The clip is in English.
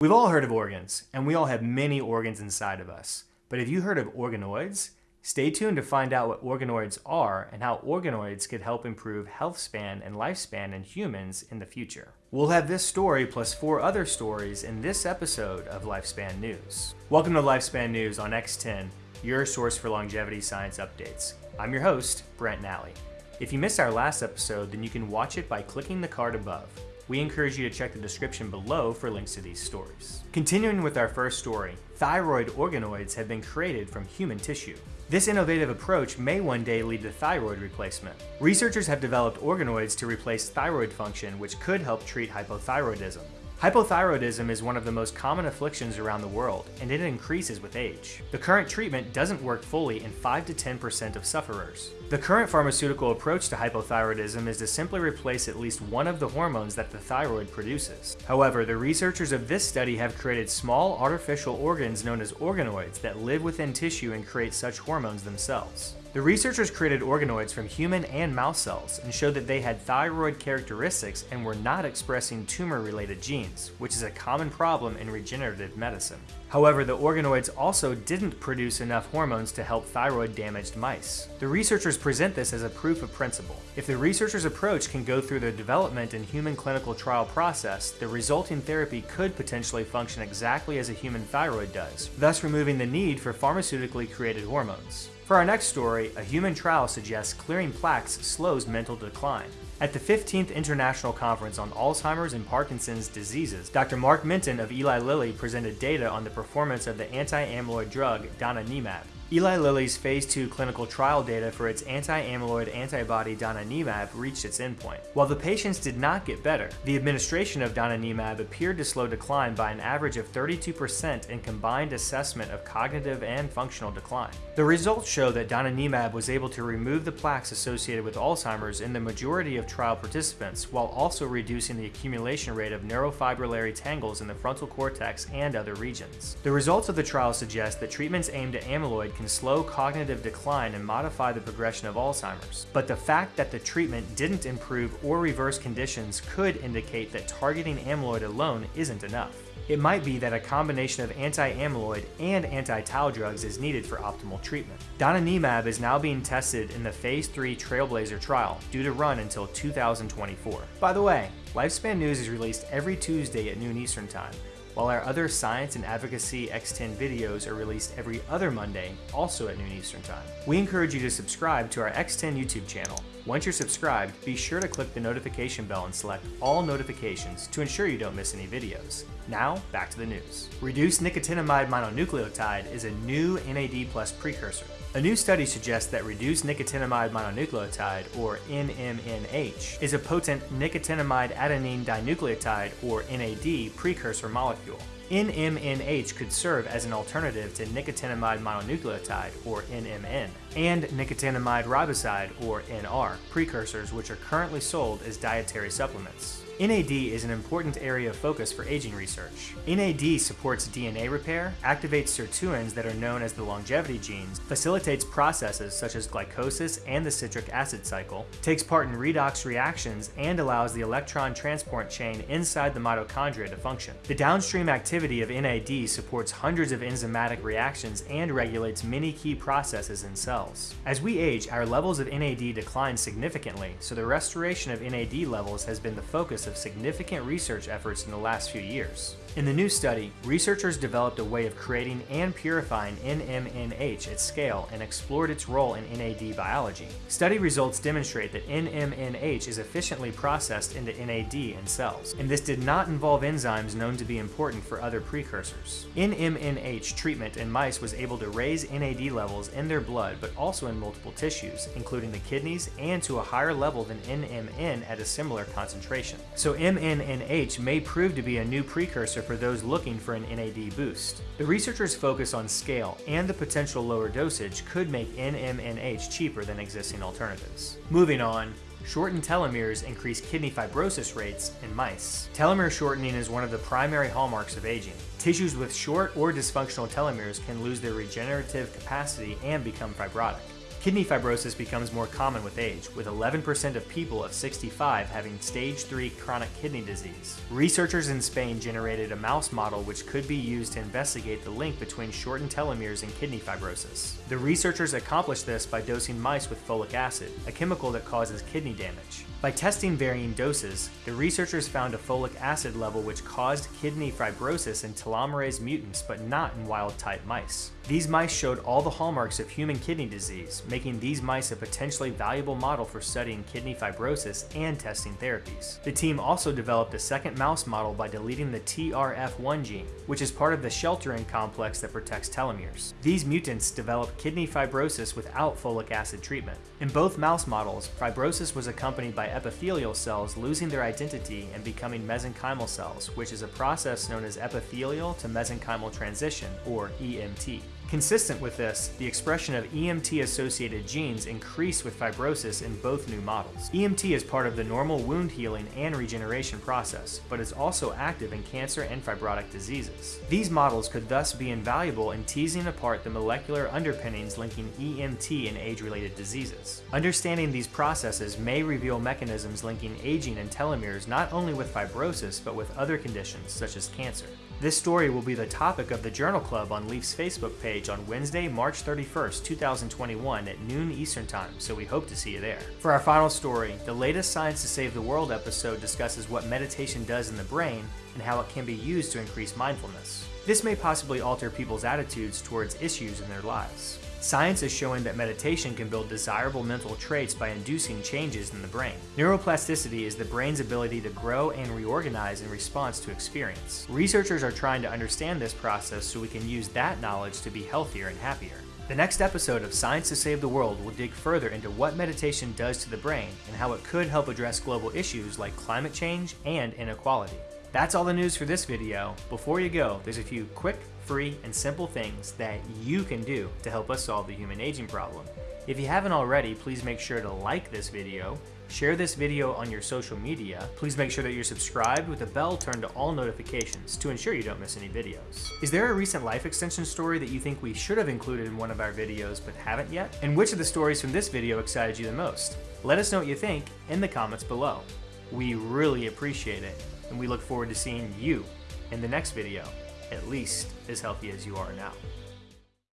We've all heard of organs, and we all have many organs inside of us. But have you heard of organoids? Stay tuned to find out what organoids are and how organoids could help improve health span and lifespan in humans in the future. We'll have this story plus four other stories in this episode of Lifespan News. Welcome to Lifespan News on X10, your source for longevity science updates. I'm your host, Brent Nally. If you missed our last episode, then you can watch it by clicking the card above we encourage you to check the description below for links to these stories. Continuing with our first story, thyroid organoids have been created from human tissue. This innovative approach may one day lead to thyroid replacement. Researchers have developed organoids to replace thyroid function which could help treat hypothyroidism. Hypothyroidism is one of the most common afflictions around the world, and it increases with age. The current treatment doesn't work fully in 5 to 10% of sufferers. The current pharmaceutical approach to hypothyroidism is to simply replace at least one of the hormones that the thyroid produces. However, the researchers of this study have created small artificial organs known as organoids that live within tissue and create such hormones themselves. The researchers created organoids from human and mouse cells and showed that they had thyroid characteristics and were not expressing tumor-related genes, which is a common problem in regenerative medicine. However, the organoids also didn't produce enough hormones to help thyroid-damaged mice. The researchers present this as a proof of principle. If the researchers' approach can go through the development and human clinical trial process, the resulting therapy could potentially function exactly as a human thyroid does, thus removing the need for pharmaceutically created hormones. For our next story, a human trial suggests clearing plaques slows mental decline. At the 15th International Conference on Alzheimer's and Parkinson's Diseases, Dr. Mark Mintun of Eli Lilly presented data on the performance of the anti-amyloid drug donanemab. Eli Lilly's phase 2 clinical trial data for its anti-amyloid antibody donanemab reached its endpoint. While the patients did not get better, the administration of donanemab appeared to slow decline by an average of 32% in combined assessment of cognitive and functional decline. The results show that donanemab was able to remove the plaques associated with Alzheimer's in the majority of trial participants, while also reducing the accumulation rate of neurofibrillary tangles in the frontal cortex and other regions. The results of the trial suggest that treatments aimed at amyloid can slow cognitive decline and modify the progression of Alzheimer's. But the fact that the treatment didn't improve or reverse conditions could indicate that targeting amyloid alone isn't enough. It might be that a combination of anti-amyloid and anti-tau drugs is needed for optimal treatment. Donanemab is now being tested in the Phase 3 Trailblazer trial, due to run until 2024. By the way, Lifespan News is released every Tuesday at noon Eastern Time, while our other science and advocacy X10 videos are released every other Monday, also at noon Eastern Time. We encourage you to subscribe to our X10 YouTube channel. Once you're subscribed, be sure to click the notification bell and select all notifications to ensure you don't miss any videos. Now, back to the news. Reduced nicotinamide mononucleotide is a new NAD plus precursor. A new study suggests that reduced nicotinamide mononucleotide, or NMNH, is a potent nicotinamide adenine dinucleotide, or NAD, precursor molecule. NMNH could serve as an alternative to nicotinamide mononucleotide, or NMN, and nicotinamide riboside, or NR, precursors which are currently sold as dietary supplements. NAD is an important area of focus for aging research. NAD supports DNA repair, activates sirtuins that are known as the longevity genes, facilitates processes such as glycosis and the citric acid cycle, takes part in redox reactions, and allows the electron transport chain inside the mitochondria to function. The downstream activity of NAD supports hundreds of enzymatic reactions and regulates many key processes in cells. As we age, our levels of NAD decline significantly, so the restoration of NAD levels has been the focus of significant research efforts in the last few years. In the new study, researchers developed a way of creating and purifying NMNH at scale and explored its role in NAD biology. Study results demonstrate that NMNH is efficiently processed into NAD in cells, and this did not involve enzymes known to be important for other precursors. NMNH treatment in mice was able to raise NAD levels in their blood but also in multiple tissues, including the kidneys, and to a higher level than NMN at a similar concentration. So MNNH may prove to be a new precursor for those looking for an NAD boost. The researchers focus on scale and the potential lower dosage could make NMNH cheaper than existing alternatives. Moving on, Shortened telomeres increase kidney fibrosis rates in mice. Telomere shortening is one of the primary hallmarks of aging. Tissues with short or dysfunctional telomeres can lose their regenerative capacity and become fibrotic. Kidney fibrosis becomes more common with age, with 11% of people of 65 having stage 3 chronic kidney disease. Researchers in Spain generated a mouse model which could be used to investigate the link between shortened telomeres and kidney fibrosis. The researchers accomplished this by dosing mice with folic acid, a chemical that causes kidney damage. By testing varying doses, the researchers found a folic acid level which caused kidney fibrosis in telomerase mutants but not in wild-type mice. These mice showed all the hallmarks of human kidney disease, making these mice a potentially valuable model for studying kidney fibrosis and testing therapies. The team also developed a second mouse model by deleting the TRF1 gene, which is part of the shelterin complex that protects telomeres. These mutants develop kidney fibrosis without folic acid treatment. In both mouse models, fibrosis was accompanied by epithelial cells losing their identity and becoming mesenchymal cells, which is a process known as epithelial to mesenchymal transition, or EMT. Consistent with this, the expression of EMT-associated genes increase with fibrosis in both new models. EMT is part of the normal wound healing and regeneration process, but is also active in cancer and fibrotic diseases. These models could thus be invaluable in teasing apart the molecular underpinnings linking EMT and age-related diseases. Understanding these processes may reveal mechanisms linking aging and telomeres not only with fibrosis, but with other conditions such as cancer. This story will be the topic of the Journal Club on Leaf's Facebook page on Wednesday, March 31st, 2021 at noon Eastern Time, so we hope to see you there. For our final story, the latest Science to Save the World episode discusses what meditation does in the brain and how it can be used to increase mindfulness. This may possibly alter people's attitudes towards issues in their lives. Science is showing that meditation can build desirable mental traits by inducing changes in the brain. Neuroplasticity is the brain's ability to grow and reorganize in response to experience. Researchers are trying to understand this process so we can use that knowledge to be healthier and happier. The next episode of Science to Save the World will dig further into what meditation does to the brain and how it could help address global issues like climate change and inequality. That's all the news for this video. Before you go, there's a few quick, free, and simple things that you can do to help us solve the human aging problem. If you haven't already, please make sure to like this video, share this video on your social media, please make sure that you're subscribed with the bell turned to all notifications to ensure you don't miss any videos. Is there a recent life extension story that you think we should have included in one of our videos but haven't yet? And which of the stories from this video excited you the most? Let us know what you think in the comments below. We really appreciate it and we look forward to seeing you in the next video, at least as healthy as you are now.